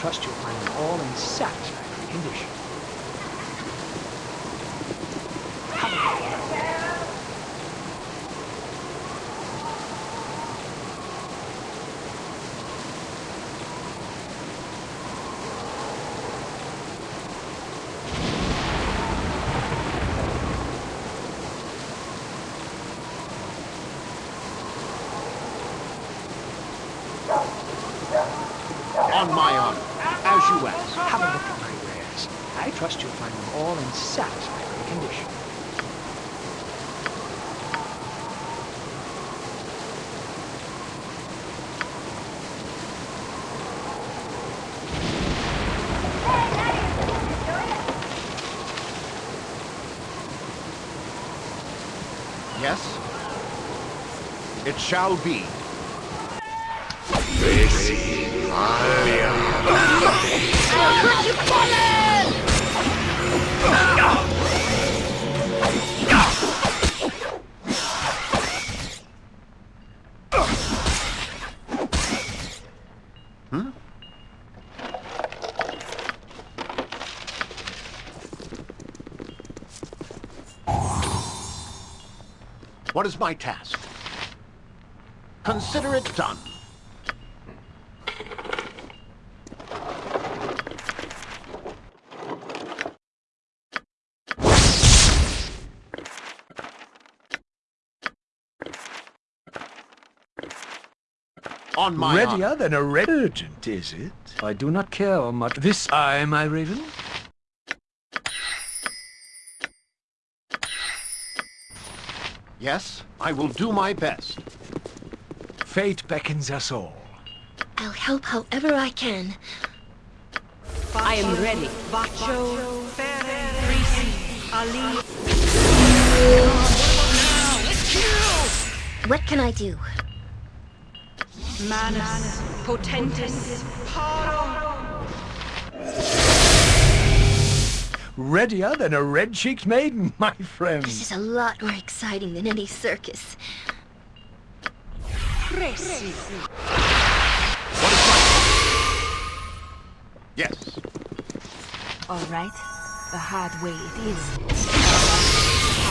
trust you'll find them all in satisfactory condition. On my honor, as you ask. Have a look at my wares. I trust you'll find them all in satisfactory condition. Yes? It shall be. What is my task? Consider it done. On my honor. Readier than a red urgent, is it? I do not care much. This Aye, my raven. Yes, I will do my best. Fate beckons us all. I'll help however I can. I am ready. Bacho, Risi, Ali. What can I do? Manus, Potentis, Paro. Readier than a red-cheeked maiden, my friend. This is a lot more exciting than any circus. Resi. Yes. All right. The hard way it is.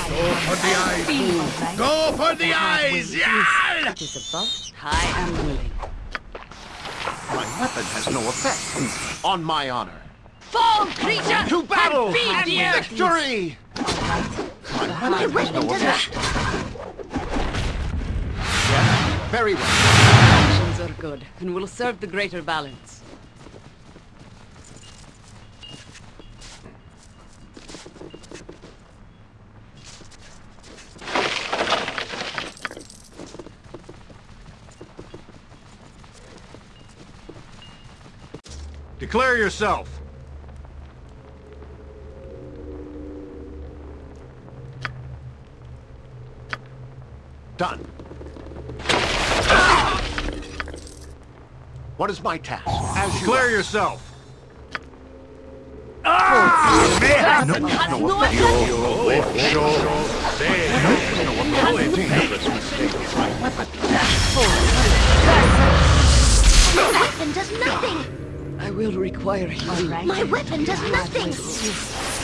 Go for the eyes, Go for the eyes! Yeah! It is above. I am willing. My weapon has no effect. On my honor. Fall, creature! To battle! Be dear! Victory! My weapon has no effect. Very well. Actions are good and will serve the greater balance. Declare yourself. Done. What is my task? As you Declare ask. yourself. My weapon does nothing! I will require healing. My weapon does nothing!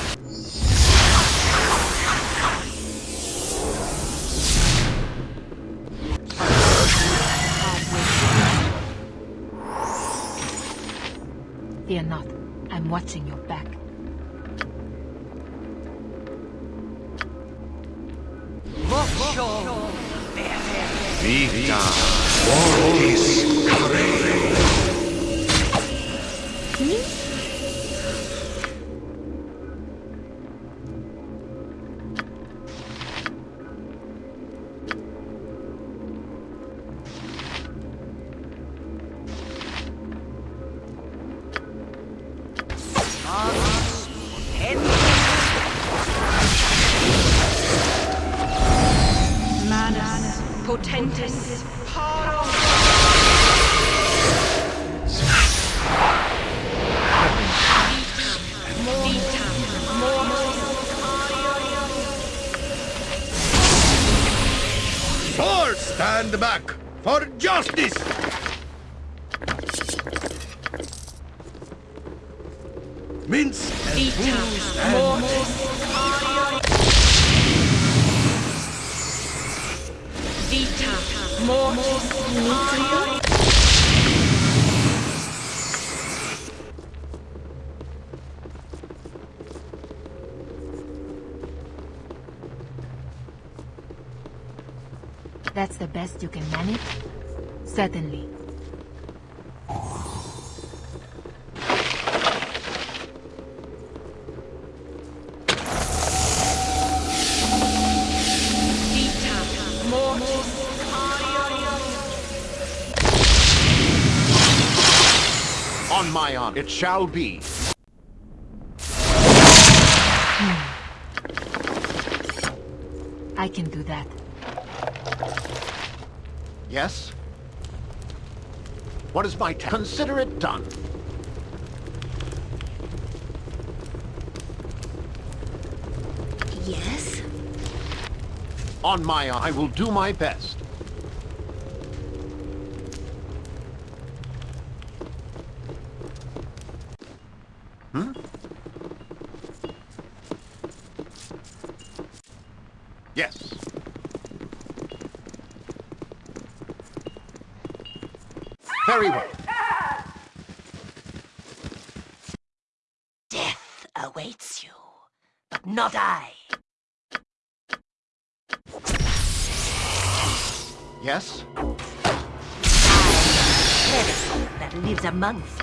Fear not. I'm watching your back. Vita, Mortis, Manus, stand back for justice! Minsc and fools stand. That's the best you can manage? Certainly. On my honor, it shall be. Hmm. I can do that. Yes? What is my task? Consider it done. Yes? On my I will do my best. Lives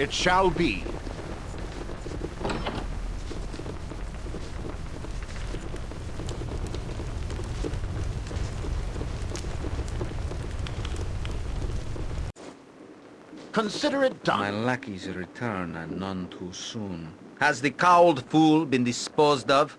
It shall be. Consider it done. My lackey's return and none too soon. Has the cowled fool been disposed of?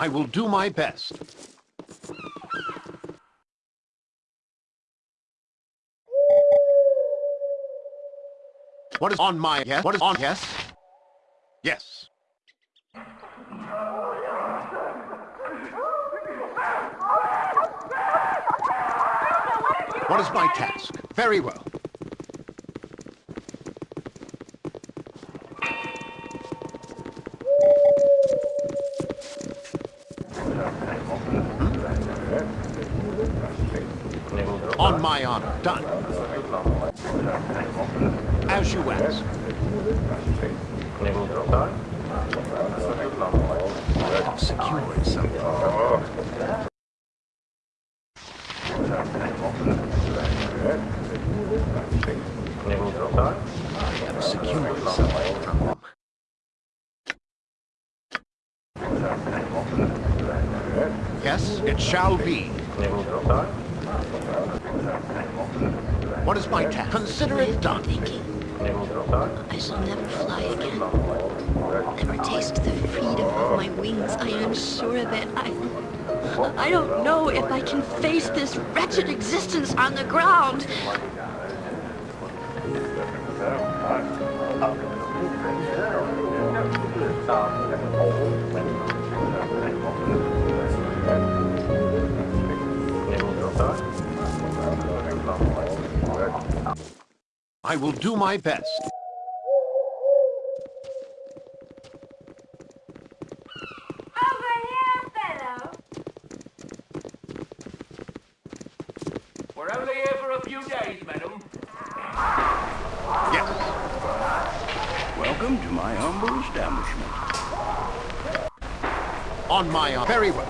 I will do my best. What is on my yes? What is on yes? Yes. What is my task? Very well. My honor. Done. I will do my best. Over here, fellow. Welcome to my humble establishment. On my honor. Very well.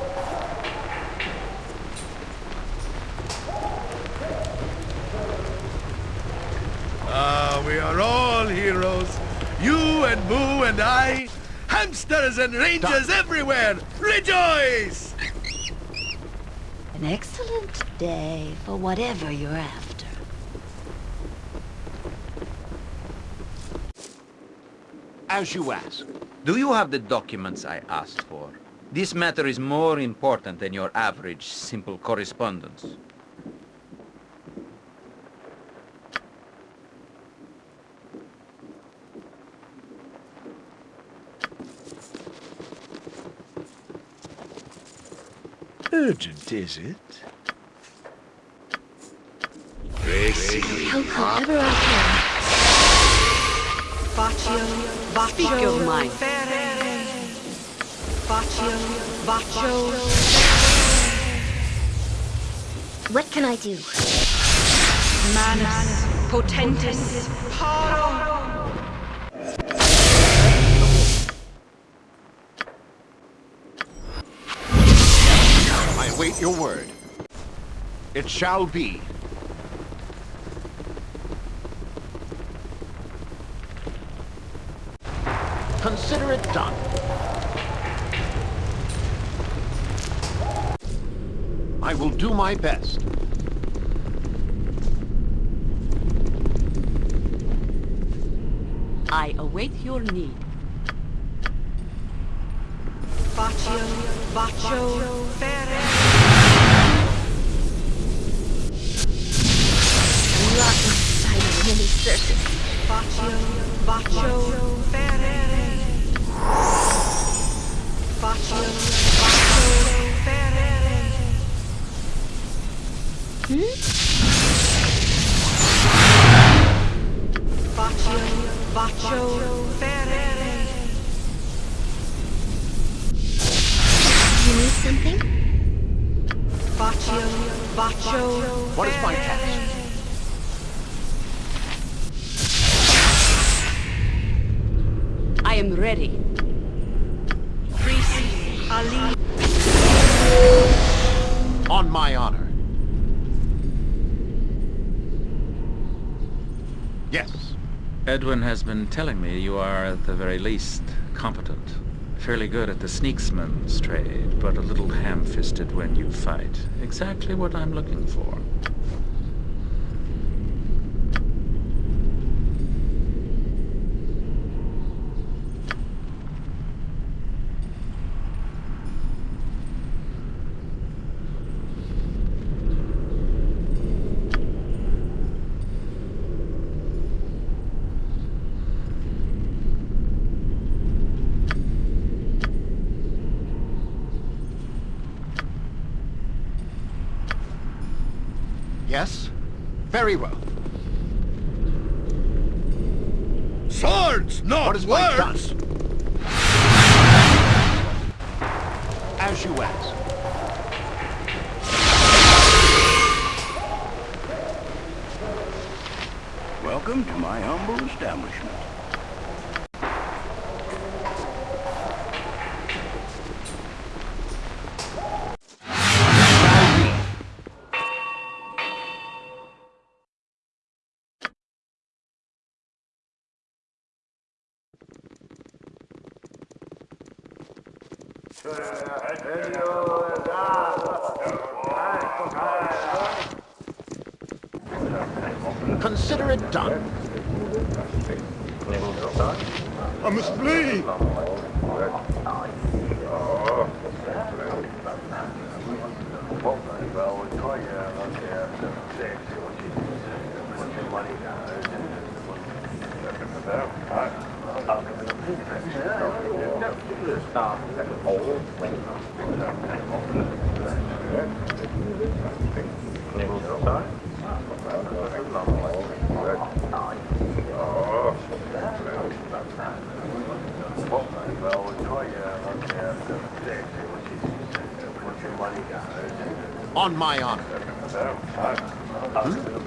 Ah, we are all heroes. You and Boo and I. Hamsters and rangers everywhere. Rejoice! An excellent day for whatever you're after. As you ask. Do you have the documents I asked for? This matter is more important than your average simple correspondence. Urgent, is it? Help however I can. Baccio, Baccio, Speak your mind. Baccio, Baccio. What can I do? Manus, potentis, paro. I await your word. It shall be. Consider it done. I will do my best. I await your need. Baccio, Baccio, Fere. Locked inside a mini circus. Baccio, Baccio, Fere. Baccio, Baccio, Edwin has been telling me you are, at the very least, competent. Fairly good at the sneaksman's trade, but a little ham-fisted when you fight. Exactly what I'm looking for. Yes? Very well. Swords, not What is words! As you ask. Welcome to my humble establishment. Shall be. Consider it done. I must flee! On my honor. that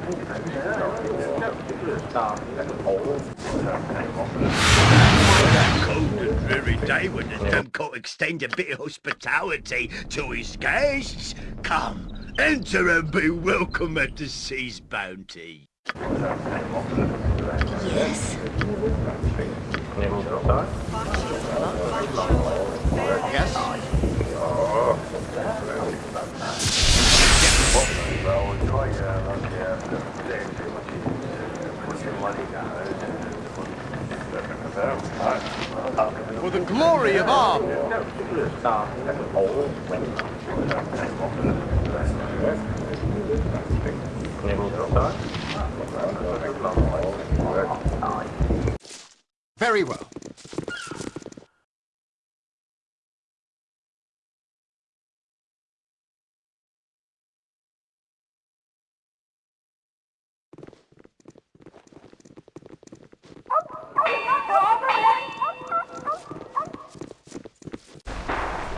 cold and dreary day when the Demcourt extend a bit of hospitality to his guests. Come, enter and be welcome at the sea's bounty. Yes? Yes? For the glory of arms! Very well.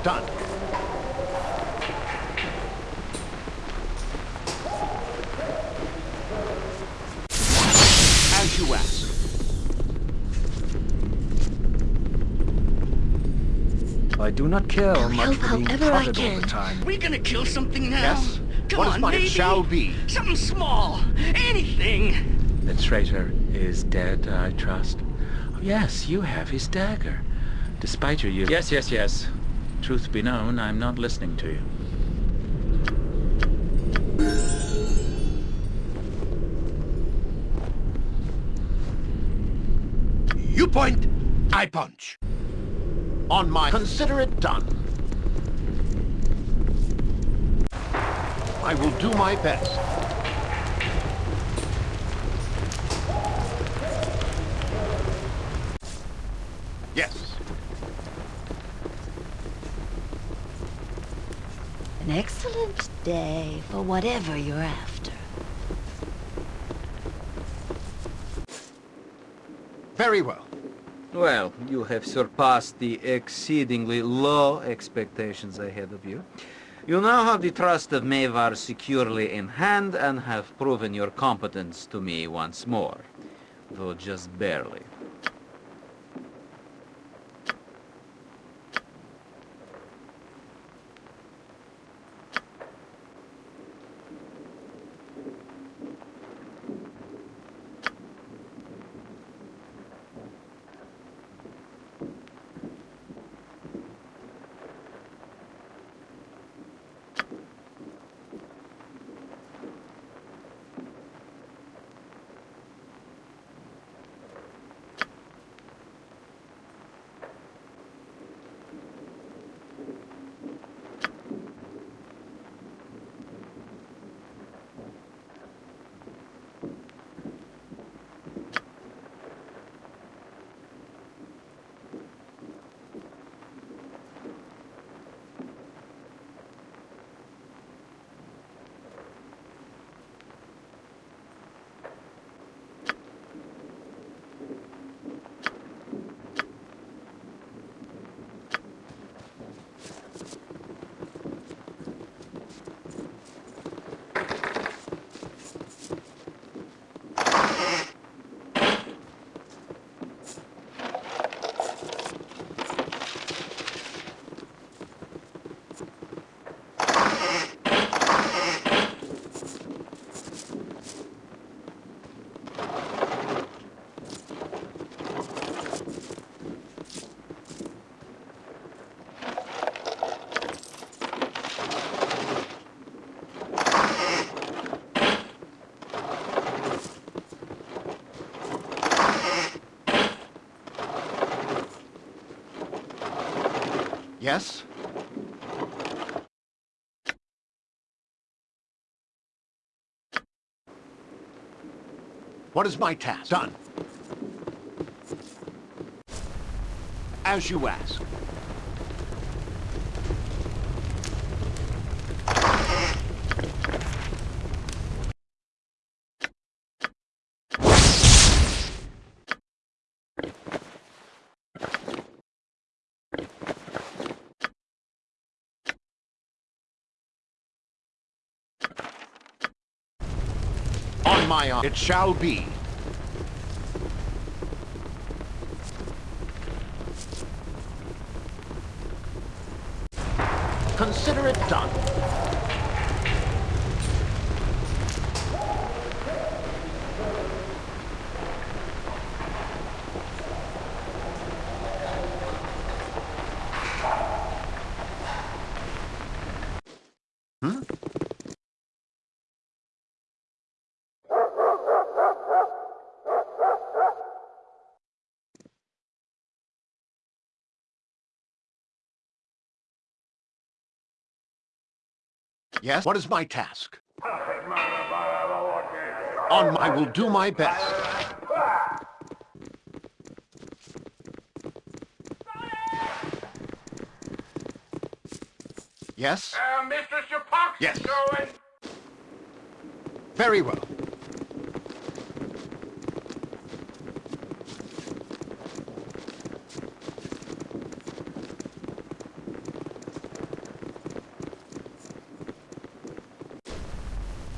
Done. As you ask. I do not care I'll much for being however I prodded all the time. We're gonna kill something now? Yes? Come What is on, mine? It maybe. shall be. Something small. Anything. The traitor is dead, I trust. Yes, you have his dagger. Despite your youth... Yes, yes, yes. Truth be known, I'm not listening to you. You point, I punch. On my... Consider it done. I will do my best. Yes. An excellent day for whatever you're after. Very well. Well, you have surpassed the exceedingly low expectations I had of you. You now have the trust of Mae'Var securely in hand and have proven your competence to me once more, though just barely. Yes? What is my task? Done. As you ask. my. It shall be. Consider it done. Yes? What is my task? On my will do my best. Yes? Uh, your Yes. going. Very well.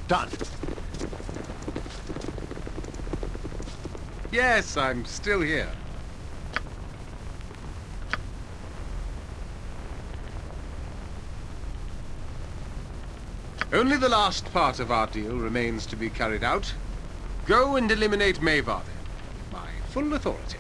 Done. Yes, I'm still here. Only the last part of our deal remains to be carried out. Go and eliminate Mae'Var, then. My full authority.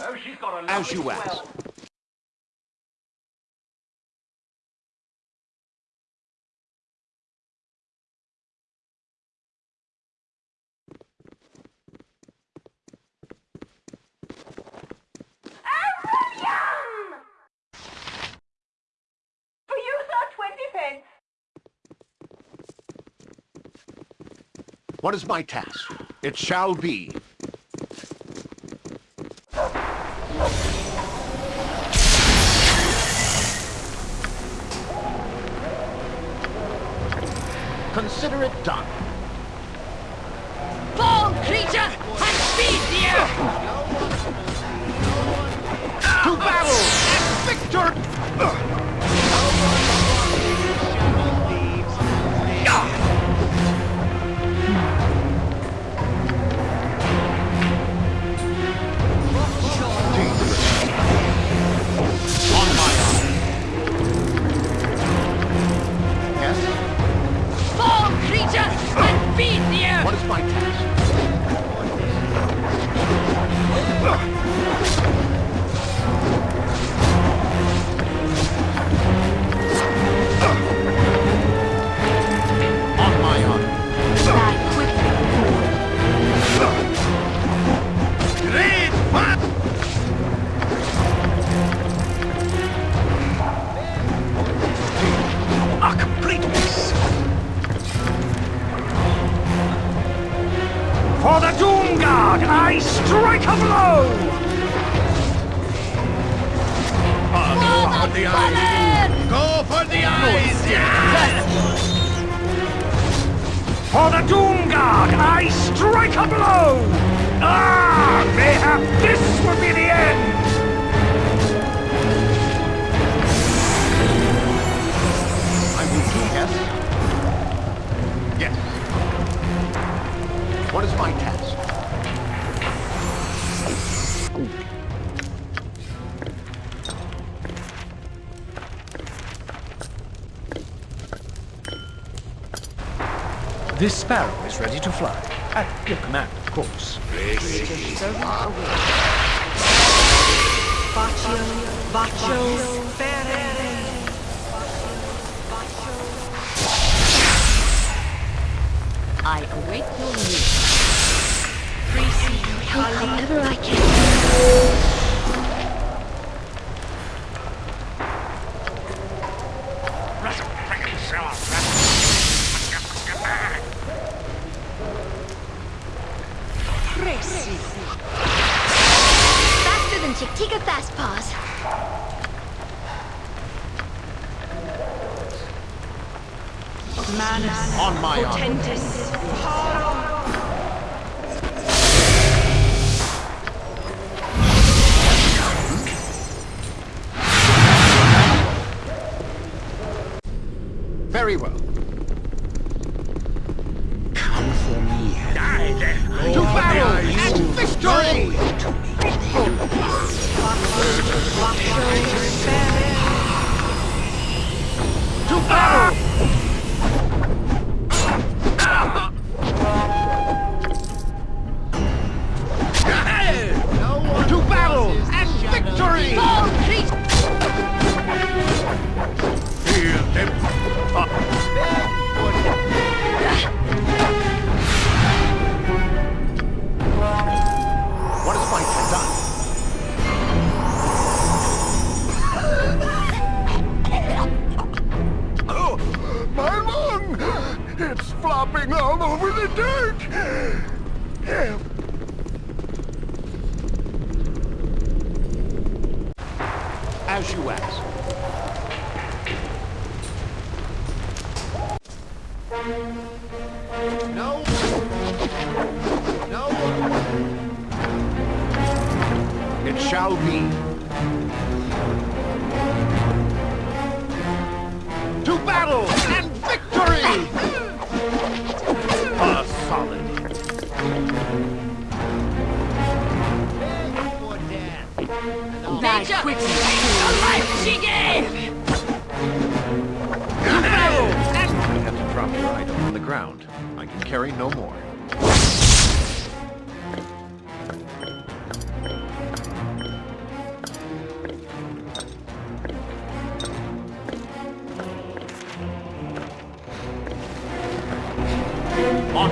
Oh, she's got a As you lovely ask. swell. Yum! For you, sir, 20 pence. What is my task? It shall be. Consider it done. Fall, creature, and feed the earth! To battle! Victor! What is my task? I await your news. Help however I can.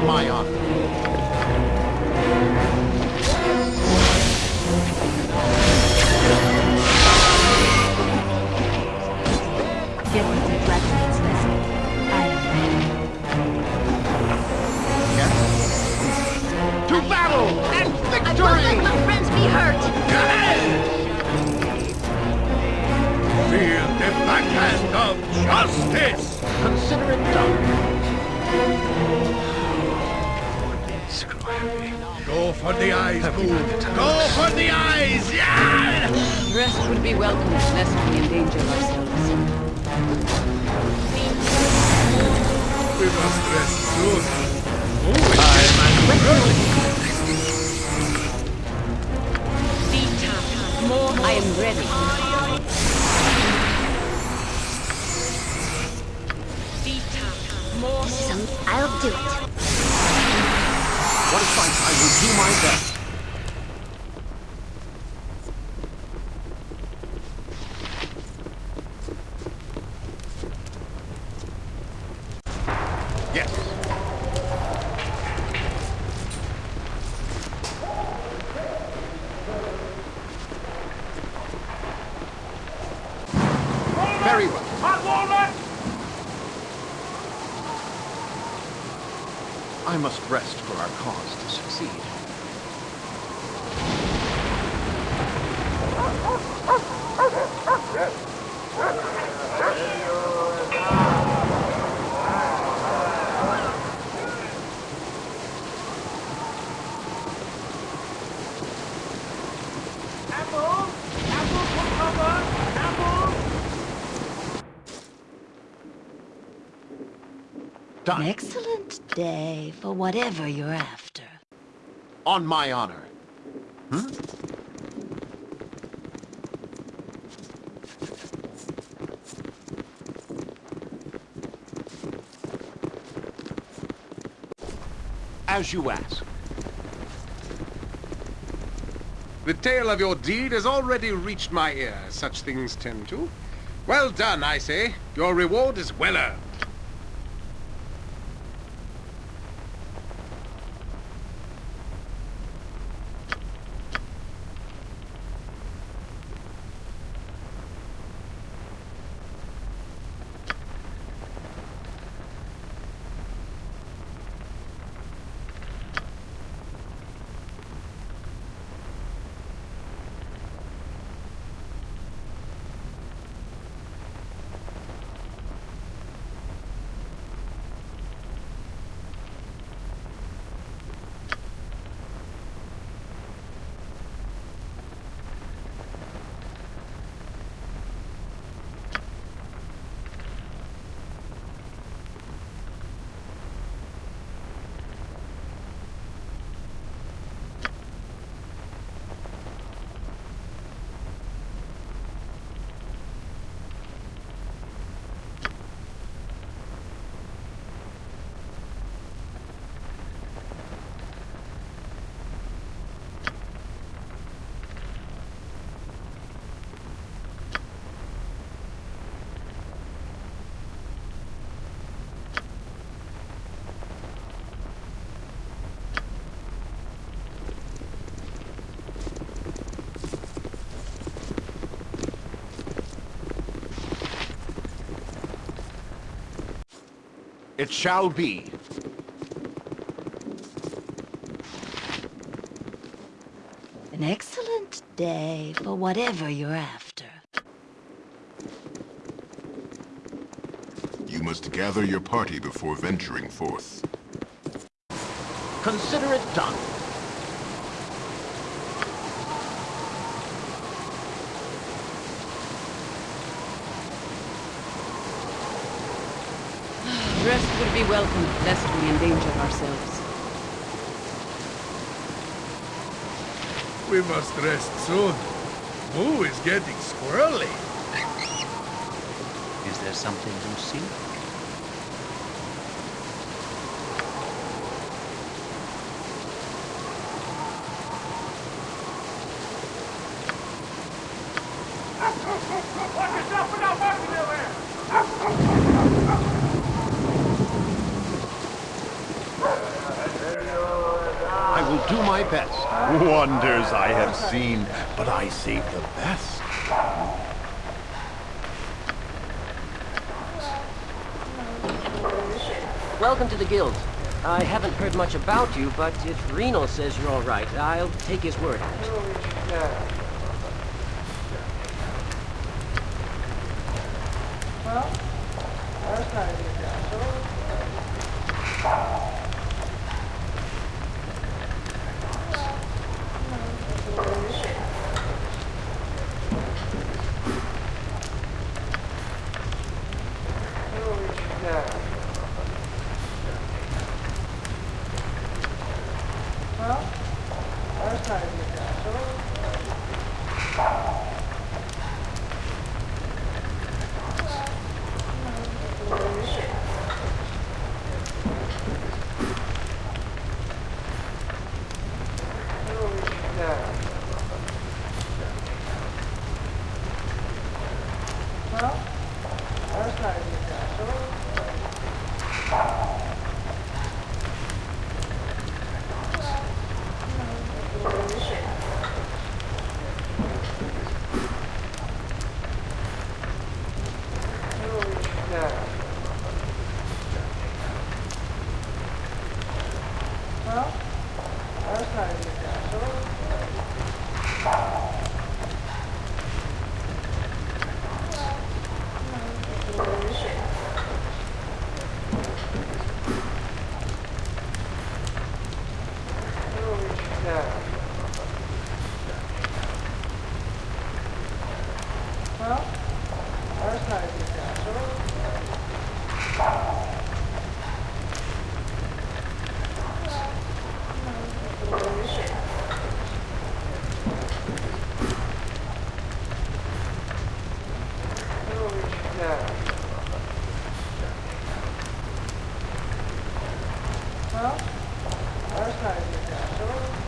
my honor. An excellent day for whatever you're after. On my honor. Hmm? As you ask. The tale of your deed has already reached my ear, such things tend to. Well done, I say. Your reward is well earned. It shall be. An excellent day for whatever you're after. You must gather your party before venturing forth. Consider it done. Rest would be welcome, lest we endanger ourselves. We must rest soon. Boo is getting squirrely. Is there something you see? I will do my best. Wonders I have seen, but I save the best. Welcome to the guild. I haven't heard much about you, but if Reno says you're all right, I'll take his word Well, our side is down.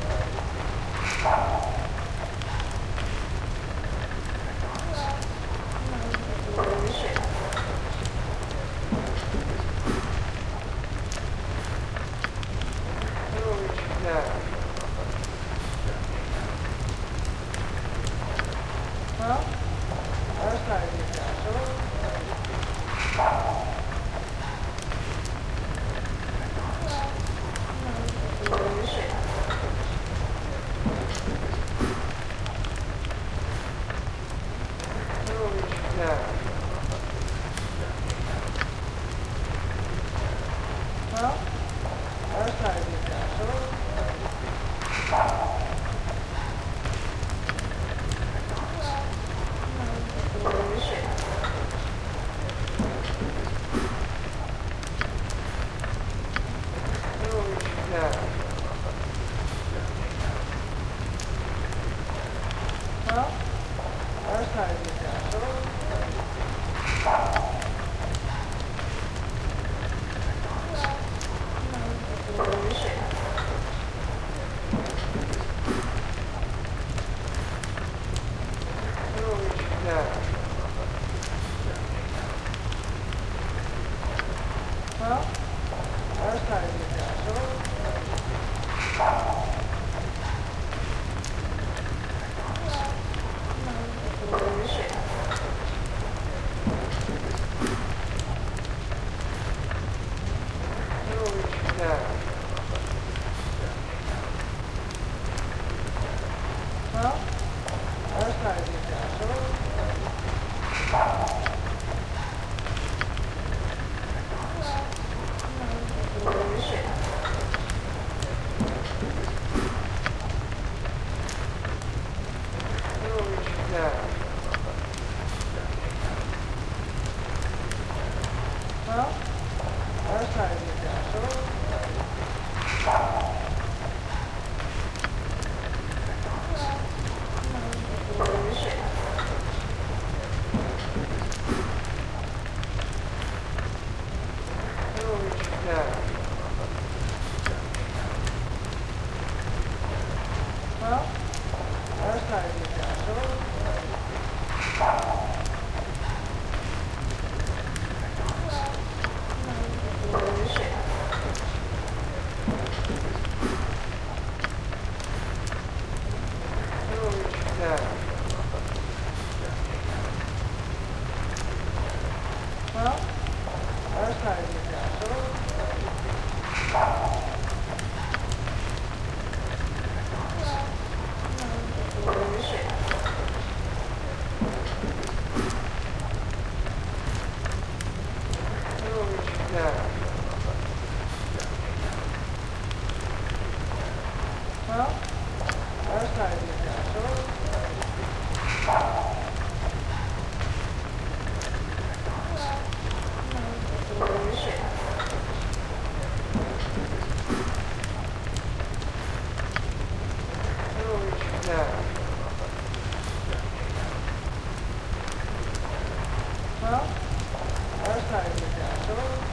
On it. Yes.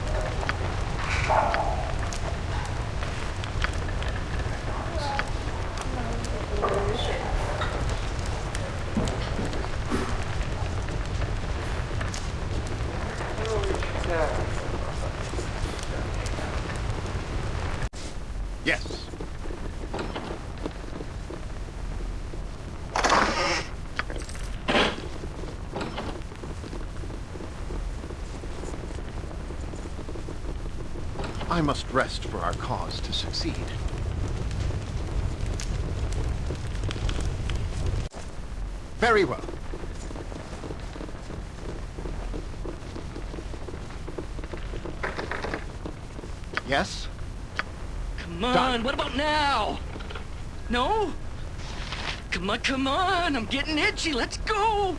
I must rest for our cause to succeed. Very well. Yes? Come on, what about now? No? Come on, come on, I'm getting itchy, let's go!